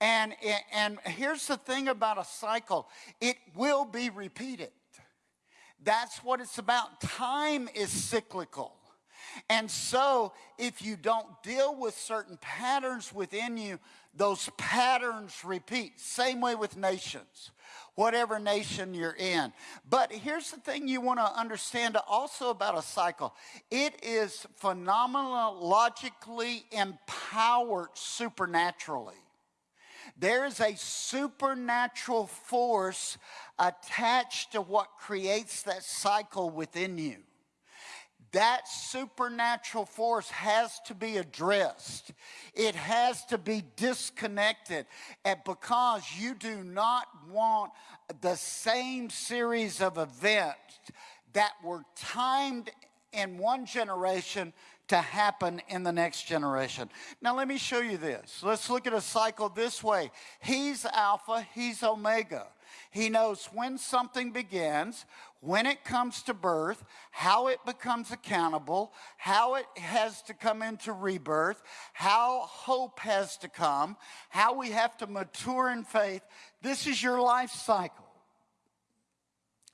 And, and here's the thing about a cycle it will be repeated. That's what it's about. Time is cyclical. And so, if you don't deal with certain patterns within you, those patterns repeat. Same way with nations, whatever nation you're in. But here's the thing you want to understand also about a cycle it is phenomenologically empowered supernaturally. There is a supernatural force attached to what creates that cycle within you. That supernatural force has to be addressed. It has to be disconnected. And because you do not want the same series of events that were timed in one generation to happen in the next generation. Now, let me show you this. Let's look at a cycle this way He's Alpha, He's Omega. He knows when something begins, when it comes to birth, how it becomes accountable, how it has to come into rebirth, how hope has to come, how we have to mature in faith. This is your life cycle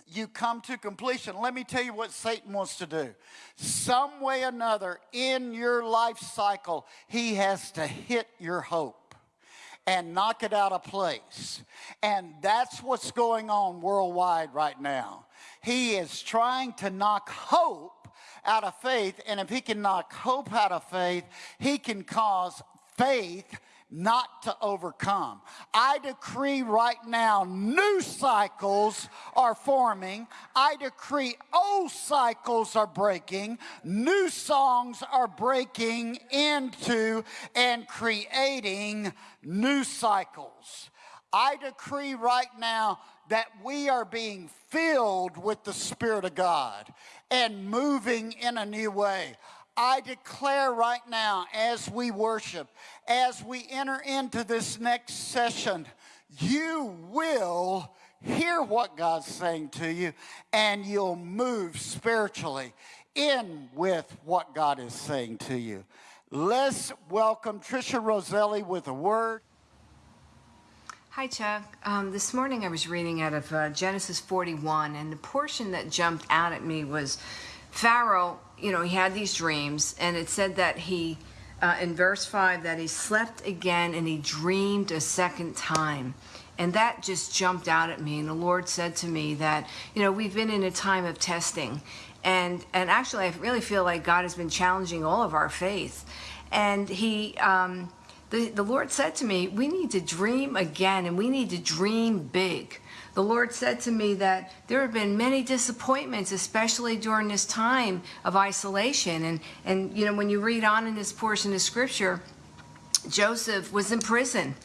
you come to completion. Let me tell you what Satan wants to do. Some way or another in your life cycle, he has to hit your hope and knock it out of place. And that's what's going on worldwide right now. He is trying to knock hope out of faith. And if he can knock hope out of faith, he can cause faith not to overcome. I decree right now new cycles are forming. I decree old cycles are breaking. New songs are breaking into and creating new cycles. I decree right now that we are being filled with the Spirit of God and moving in a new way. I declare right now as we worship, as we enter into this next session, you will hear what God's saying to you and you'll move spiritually in with what God is saying to you. Let's welcome Trisha Roselli with a word. Hi, Chuck. Um, this morning I was reading out of uh, Genesis 41, and the portion that jumped out at me was Pharaoh you know, he had these dreams, and it said that he, uh, in verse 5, that he slept again and he dreamed a second time. And that just jumped out at me. And the Lord said to me that, you know, we've been in a time of testing. And, and actually, I really feel like God has been challenging all of our faith. And he, um, the, the Lord said to me, we need to dream again and we need to dream big the Lord said to me that there have been many disappointments, especially during this time of isolation. And, and you know, when you read on in this portion of scripture, Joseph was in prison.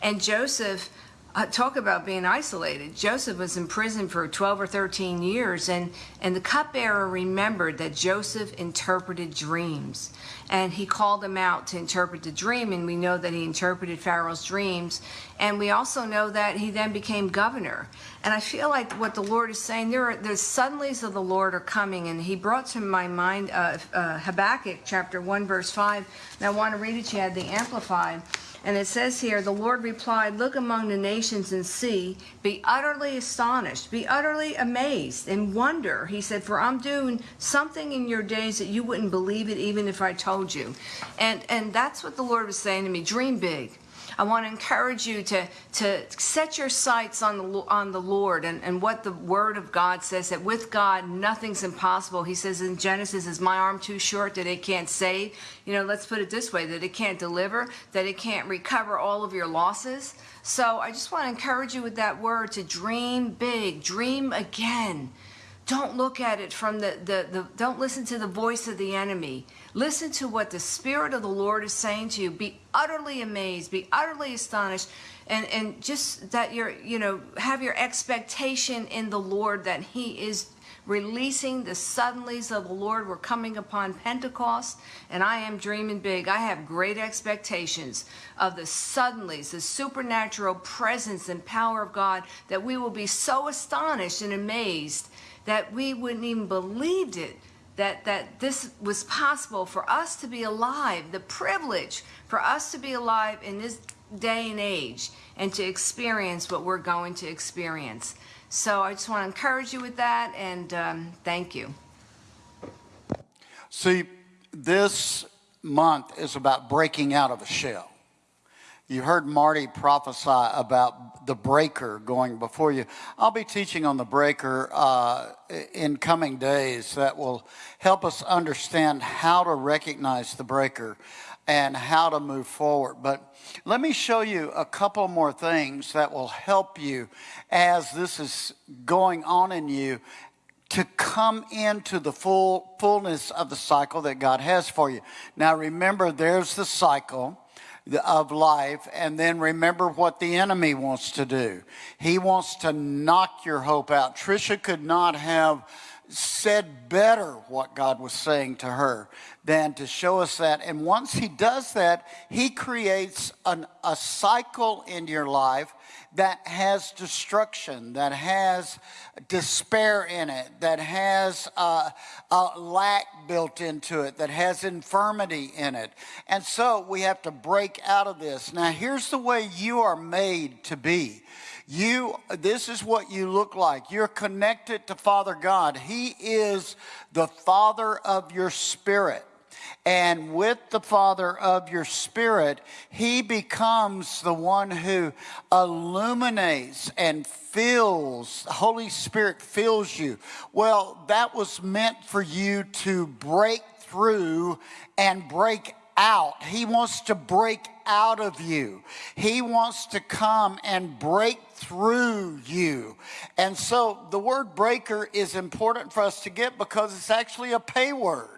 And Joseph, uh, talk about being isolated. Joseph was in prison for 12 or 13 years, and, and the cupbearer remembered that Joseph interpreted dreams. And he called him out to interpret the dream and we know that he interpreted pharaoh's dreams. And we also know that he then became governor. And i feel like what the lord is saying there are the suddenlies of the lord are coming and he brought to my mind uh, uh, habakkuk chapter 1 verse 5 and i want to read it you. Had the amplified and it says here, the Lord replied, Look among the nations and see, be utterly astonished, be utterly amazed, and wonder. He said, For I'm doing something in your days that you wouldn't believe it even if I told you. And and that's what the Lord was saying to me. Dream big. I want to encourage you to, to set your sights on the, on the Lord and, and what the Word of God says that with God, nothing's impossible. He says in Genesis, Is my arm too short that it can't save? You know, let's put it this way that it can't deliver, that it can't recover all of your losses. So I just want to encourage you with that word to dream big, dream again. Don't look at it from the, the, the don't listen to the voice of the enemy. Listen to what the Spirit of the Lord is saying to you. Be utterly amazed, be utterly astonished, and, and just that you're, you know, have your expectation in the Lord that He is releasing the suddenlies of the Lord. We're coming upon Pentecost, and I am dreaming big. I have great expectations of the suddenlies, the supernatural presence and power of God, that we will be so astonished and amazed that we wouldn't even believed it that, that this was possible for us to be alive, the privilege for us to be alive in this day and age and to experience what we're going to experience. So I just want to encourage you with that and um, thank you. See, this month is about breaking out of a shell. You heard Marty prophesy about the breaker going before you. I'll be teaching on the breaker uh, in coming days that will help us understand how to recognize the breaker and how to move forward. But let me show you a couple more things that will help you as this is going on in you to come into the full fullness of the cycle that God has for you. Now remember there's the cycle of life and then remember what the enemy wants to do. He wants to knock your hope out. Trisha could not have said better what God was saying to her than to show us that. And once he does that, he creates an, a cycle in your life that has destruction, that has despair in it, that has a lack built into it, that has infirmity in it. And so we have to break out of this. Now, here's the way you are made to be. You, this is what you look like. You're connected to Father God. He is the Father of your spirit. And with the Father of your spirit, He becomes the one who illuminates and fills, Holy Spirit fills you. Well, that was meant for you to break through and break out. He wants to break out of you. He wants to come and break through you. And so the word breaker is important for us to get because it's actually a pay word.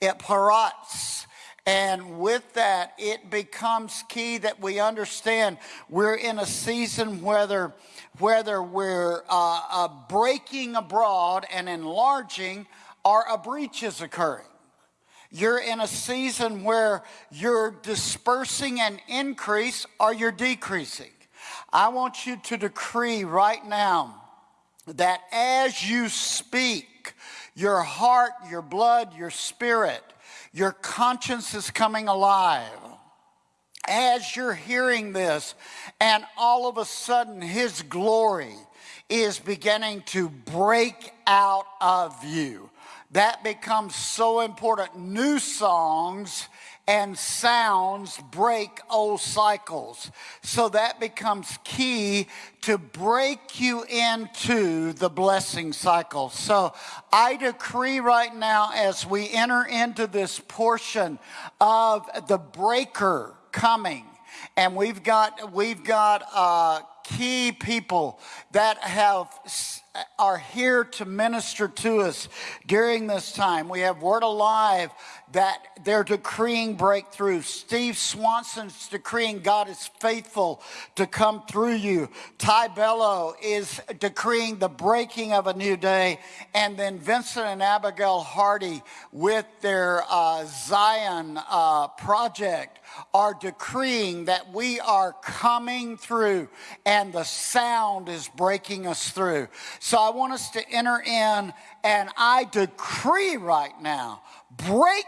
It parats. And with that, it becomes key that we understand we're in a season whether, whether we're uh, uh, breaking abroad and enlarging or a breach is occurring. You're in a season where you're dispersing and increase or you're decreasing. I want you to decree right now that as you speak, your heart, your blood, your spirit, your conscience is coming alive. As you're hearing this, and all of a sudden, His glory is beginning to break out of you that becomes so important. New songs and sounds break old cycles. So that becomes key to break you into the blessing cycle. So I decree right now as we enter into this portion of the breaker coming, and we've got, we've got, uh, key people that have are here to minister to us during this time. We have Word Alive that they're decreeing breakthrough. Steve Swanson's decreeing God is faithful to come through you. Ty Bello is decreeing the breaking of a new day. And then Vincent and Abigail Hardy with their uh, Zion uh, project are decreeing that we are coming through and the sound is breaking us through. So I want us to enter in and I decree right now, break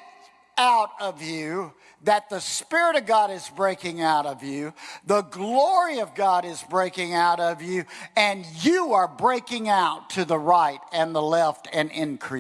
out of you that the Spirit of God is breaking out of you, the glory of God is breaking out of you, and you are breaking out to the right and the left and increase.